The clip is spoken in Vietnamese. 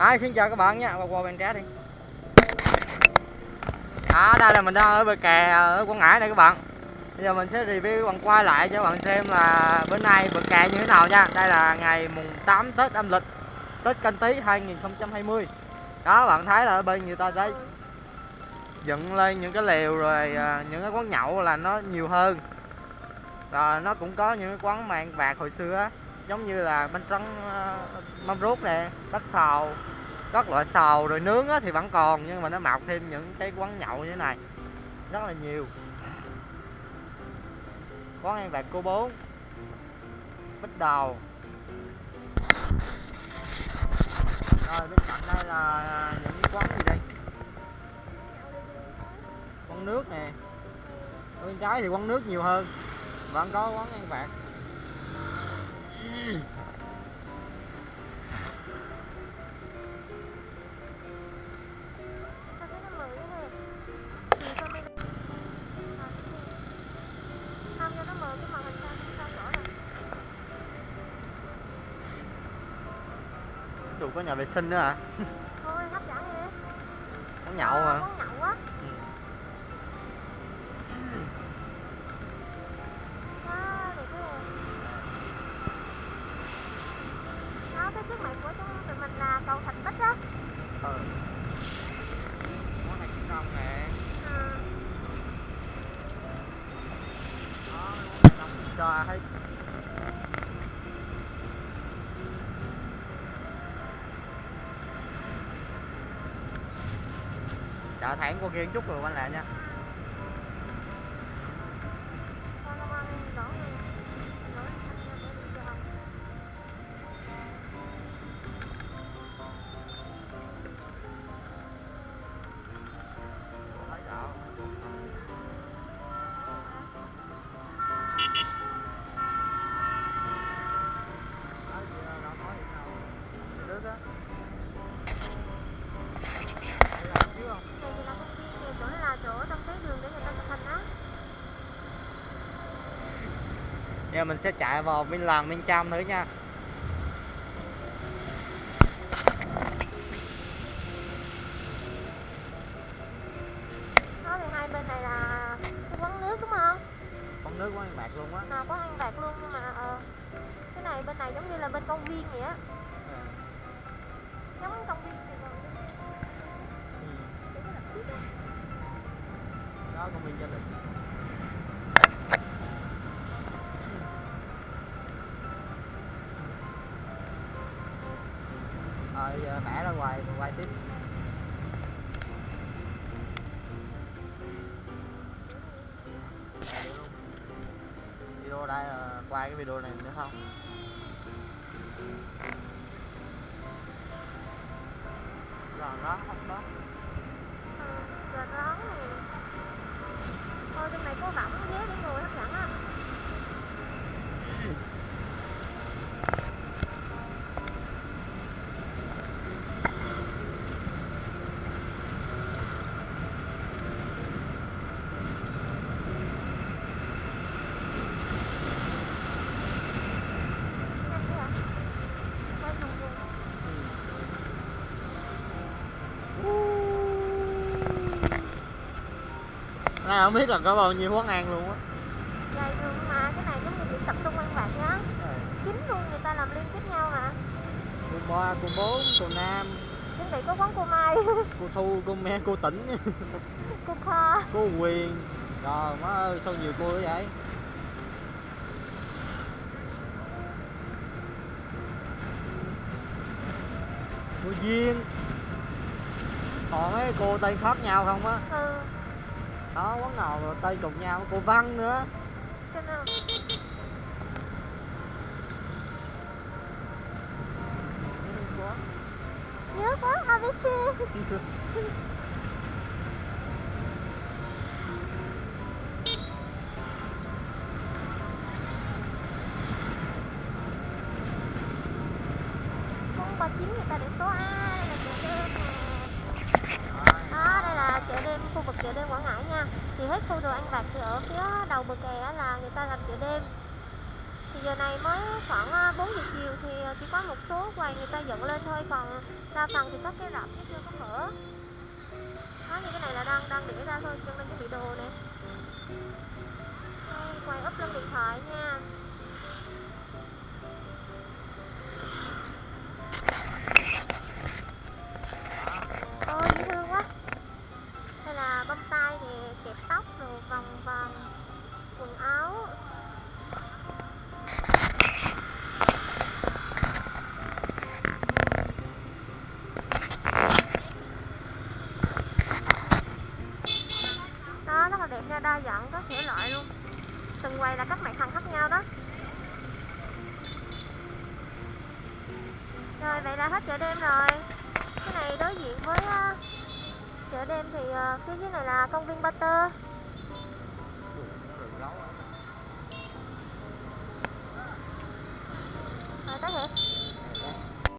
Hi, xin chào các bạn nha, qua bên trái đi. À, đây là mình đang ở bờ kè ờ, ở Quảng Ngãi này các bạn. Bây giờ mình sẽ review bằng quay lại cho các bạn xem là bữa nay bờ kè như thế nào nha. Đây là ngày mùng 8 Tết âm lịch Tết canh tí 2020 Đó, các bạn thấy là ở bên người ta thấy dựng lên những cái lều rồi ờ, những cái quán nhậu là nó nhiều hơn. Rồi nó cũng có những cái quán mang bạc hồi xưa á giống như là bánh trắng mâm ờ, ruốc nè, bát xào, các loại xào rồi nướng thì vẫn còn, nhưng mà nó mọc thêm những cái quán nhậu như thế này, rất là nhiều. Quán ăn vặt cô bốn bích đầu rồi, bên cạnh đây là những quán gì đây? Quán nước nè. Bên trái thì quán nước nhiều hơn, vẫn có quán ăn vặt. Dù có nhà vệ sinh nữa hả? Thôi hấp dẫn vậy Quán nhậu mà nước cái mặt của chúng tụi mình là cầu Thạch Bích á. Ừ. món này cũng ngon nè. Ừ Đó, quán cho thấy chợ thẳng cô kia chút rồi quanh lại nha. Giờ mình sẽ chạy vào bên làng bên trong nữa nha Đó thì hai bên này là cái quán nước đúng không? Con nước quán bạc luôn á À, quán ăn bạc luôn nhưng mà ờ, cái này bên này giống như là bên công viên vậy á Ừ. Giống công viên Ừ. Đó công viên gia đình Rồi giờ mẹ ra ngoài quay tiếp. Video đây ờ, là quay cái video này nữa không? giờ đó, không đó ờ, giờ rồi đó Thôi trong này có võng ghế đi ngồi hấp dẫn á Nhanh thế hả? Quay vòng vòng này không biết là có bao nhiêu quán ăn luôn á. Dài đường mà cái này giống như tập trung ăn bạc nhá Kín luôn người ta làm liên kết nhau mà. Cô ba, cô bốn, cô nam, Chuẩn bị có quán cô Mai. Cô thu, cô me, cô tỉnh. Cô Kho. Cô Quyền. Trời má ơi sao nhiều cô vậy? Cô Duyên. Còn mấy cô tên khác nhau không á? Ừ đó quán nào mà tên cùng nhau, Cô Văn nữa. Cho nên nhớ quá ABC Con bà chín người ta để số A đây là chợ đêm nè đó à, đây là chợ đêm, khu vực chợ đêm Quảng Ngãi nha. Thì hết khu đồ ăn vặt thì ở phía đầu bờ kè là người ta làm chợ đêm. Thì giờ này mới khoảng à, 4 giờ chiều thì à, chỉ có có một số quầy người ta dựng lên thôi, còn đa phần thì có cái rạp chứ chưa có mở. Nha các thể loại luôn. Từng quầy là các mặt hàng khác nhau đó. Rồi vậy là hết chợ đêm rồi. Cái này đối diện với uh, chợ đêm thì uh, phía dưới này là công viên Butter Tơ rồi tới